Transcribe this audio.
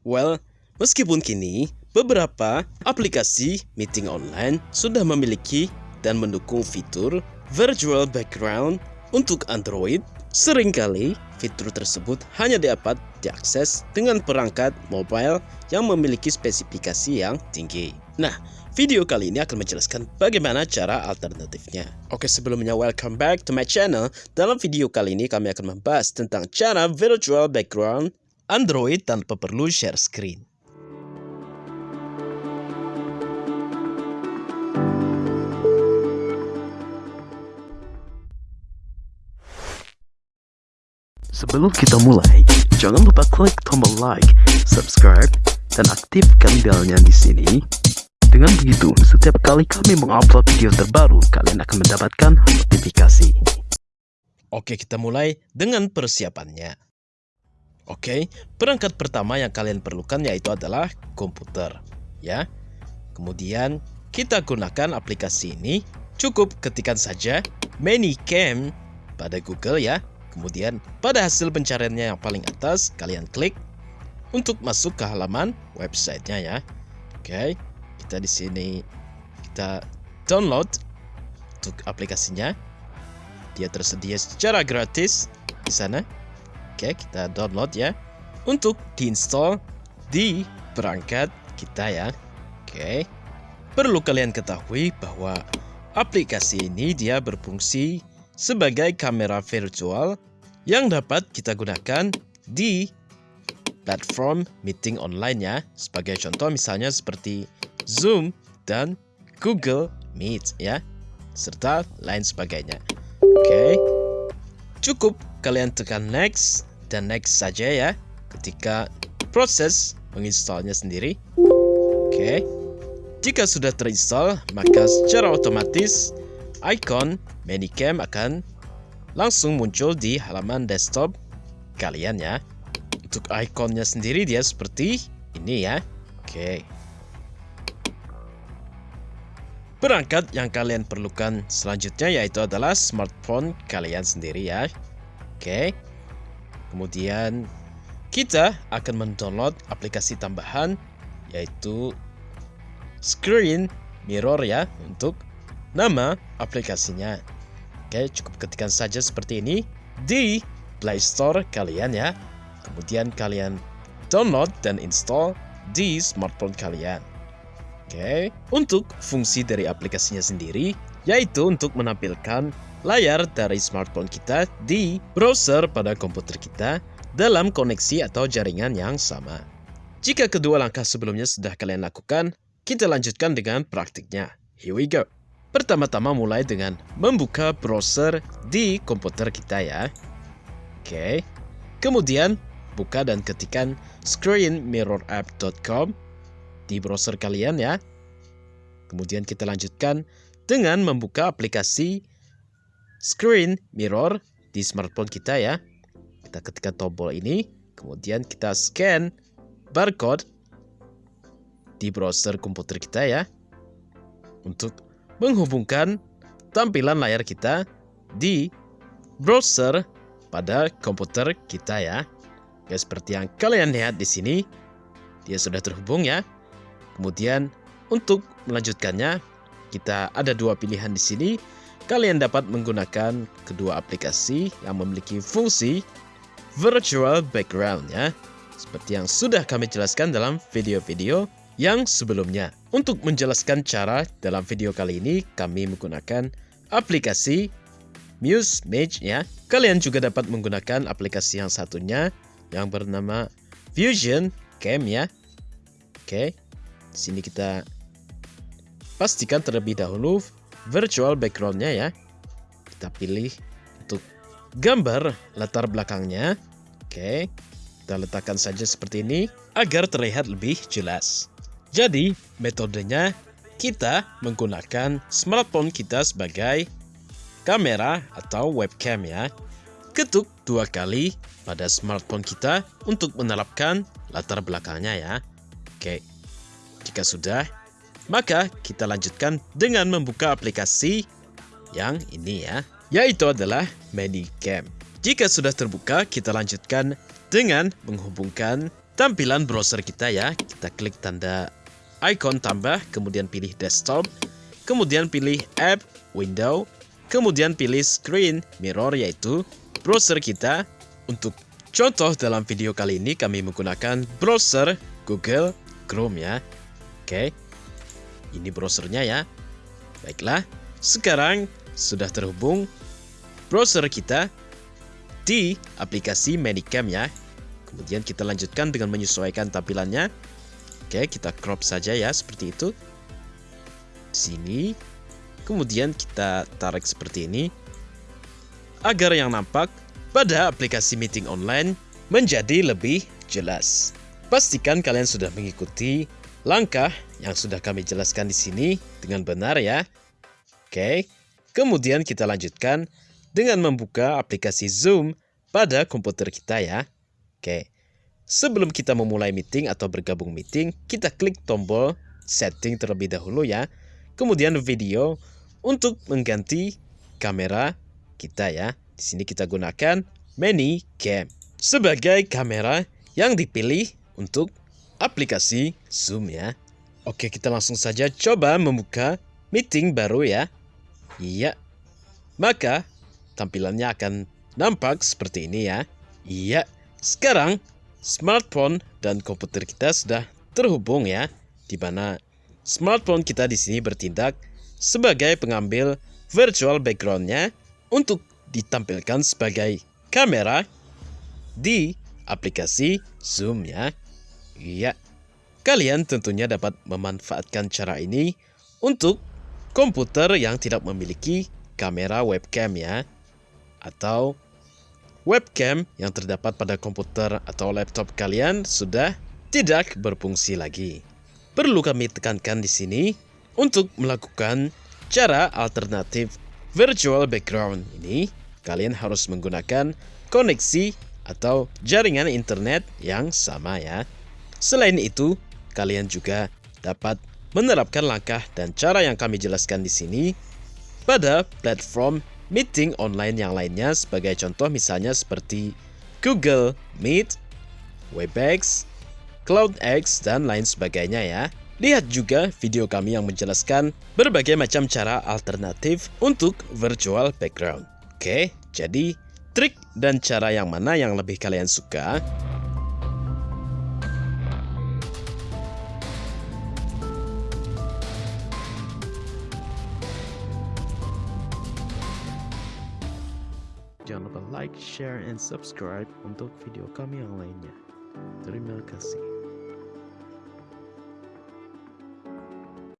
Well, meskipun kini beberapa aplikasi meeting online sudah memiliki dan mendukung fitur virtual background untuk Android, sering kali fitur tersebut hanya dapat diakses dengan perangkat mobile yang memiliki spesifikasi yang tinggi. Nah, video kali ini akan menjelaskan bagaimana cara alternatifnya. Oke, sebelumnya welcome back to my channel. Dalam video kali ini kami akan membahas tentang cara virtual background Android tanpa perlu share screen. Sebelum kita mulai, jangan lupa klik tombol like, subscribe, dan aktifkan belnya di sini. Dengan begitu, setiap kali kami mengupload video terbaru, kalian akan mendapatkan notifikasi. Oke, kita mulai dengan persiapannya. Oke, perangkat pertama yang kalian perlukan yaitu adalah komputer, ya. Kemudian kita gunakan aplikasi ini. Cukup ketikkan saja Manicam pada Google ya. Kemudian pada hasil pencariannya yang paling atas kalian klik untuk masuk ke halaman websitenya ya. Oke, kita di sini kita download untuk aplikasinya. Dia tersedia secara gratis di sana. Oke, kita download ya. Untuk diinstal di perangkat kita ya. Oke. Perlu kalian ketahui bahwa aplikasi ini dia berfungsi sebagai kamera virtual yang dapat kita gunakan di platform meeting online ya. Sebagai contoh misalnya seperti Zoom dan Google Meet ya. Serta lain sebagainya. Oke. Cukup kalian tekan next dan next saja ya ketika proses menginstalnya sendiri. Oke. Jika sudah terinstall, maka secara otomatis icon Manicam akan langsung muncul di halaman desktop kalian ya. Untuk ikonnya sendiri dia seperti ini ya. Oke. Perangkat yang kalian perlukan selanjutnya yaitu adalah smartphone kalian sendiri ya. Oke. Kemudian kita akan mendownload aplikasi tambahan yaitu Screen Mirror ya untuk nama aplikasinya. Oke, cukup ketikkan saja seperti ini di Play Store kalian ya. Kemudian kalian download dan install di smartphone kalian. Oke, untuk fungsi dari aplikasinya sendiri yaitu untuk menampilkan layar dari smartphone kita di browser pada komputer kita dalam koneksi atau jaringan yang sama. Jika kedua langkah sebelumnya sudah kalian lakukan, kita lanjutkan dengan praktiknya. Here we go. Pertama-tama mulai dengan membuka browser di komputer kita ya. Oke. Kemudian buka dan ketikkan screenmirrorapp.com di browser kalian ya. Kemudian kita lanjutkan dengan membuka aplikasi screen mirror di smartphone kita ya. Kita ketikkan tombol ini, kemudian kita scan barcode di browser komputer kita ya. Untuk menghubungkan tampilan layar kita di browser pada komputer kita ya. Ya seperti yang kalian lihat di sini, dia sudah terhubung ya. Kemudian untuk melanjutkannya, kita ada dua pilihan di sini kalian dapat menggunakan kedua aplikasi yang memiliki fungsi virtual background ya. Seperti yang sudah kami jelaskan dalam video-video yang sebelumnya. Untuk menjelaskan cara dalam video kali ini, kami menggunakan aplikasi Muse Mage ya. Kalian juga dapat menggunakan aplikasi yang satunya yang bernama Fusion Cam ya. Oke, sini kita pastikan terlebih dahulu virtual backgroundnya ya. Kita pilih untuk gambar latar belakangnya. Oke, kita letakkan saja seperti ini agar terlihat lebih jelas. Jadi, metodenya kita menggunakan smartphone kita sebagai kamera atau webcam ya. Ketuk dua kali pada smartphone kita untuk menerapkan latar belakangnya ya. Oke, jika sudah, maka kita lanjutkan dengan membuka aplikasi yang ini ya, yaitu adalah Manicam. Jika sudah terbuka, kita lanjutkan dengan menghubungkan tampilan browser kita ya. Kita klik tanda icon tambah, kemudian pilih desktop, kemudian pilih app, window, kemudian pilih screen mirror yaitu browser kita. Untuk contoh dalam video kali ini kami menggunakan browser Google Chrome ya. Oke. Ini browsernya ya. Baiklah, sekarang sudah terhubung browser kita di aplikasi Manicam ya. Kemudian kita lanjutkan dengan menyesuaikan tampilannya. Oke, kita crop saja ya seperti itu. Sini. Kemudian kita tarik seperti ini. Agar yang nampak pada aplikasi meeting online menjadi lebih jelas. Pastikan kalian sudah mengikuti langkah yang sudah kami jelaskan di sini dengan benar ya. Oke, kemudian kita lanjutkan dengan membuka aplikasi Zoom pada komputer kita ya. Oke, sebelum kita memulai meeting atau bergabung meeting, kita klik tombol setting terlebih dahulu ya. Kemudian video untuk mengganti kamera kita ya. Di sini kita gunakan mini cam sebagai kamera yang dipilih untuk aplikasi Zoom ya. Oke, kita langsung saja coba membuka meeting baru ya. Iya. Maka tampilannya akan nampak seperti ini ya. Iya. Sekarang smartphone dan komputer kita sudah terhubung ya. Di mana smartphone kita di sini bertindak sebagai pengambil virtual backgroundnya untuk ditampilkan sebagai kamera di aplikasi Zoom ya. Iya. Kalian tentunya dapat memanfaatkan cara ini untuk komputer yang tidak memiliki kamera webcam ya atau webcam yang terdapat pada komputer atau laptop kalian sudah tidak berfungsi lagi. Perlu kami tekankan di sini untuk melakukan cara alternatif virtual background ini, kalian harus menggunakan koneksi atau jaringan internet yang sama ya. Selain itu, kalian juga dapat menerapkan langkah dan cara yang kami jelaskan di sini pada platform meeting online yang lainnya sebagai contoh misalnya seperti Google Meet, Webex, CloudX, dan lain sebagainya ya. Lihat juga video kami yang menjelaskan berbagai macam cara alternatif untuk virtual background. Oke, jadi trik dan cara yang mana yang lebih kalian suka? Jangan lupa like, share, and subscribe untuk video kami yang lainnya. Terima kasih.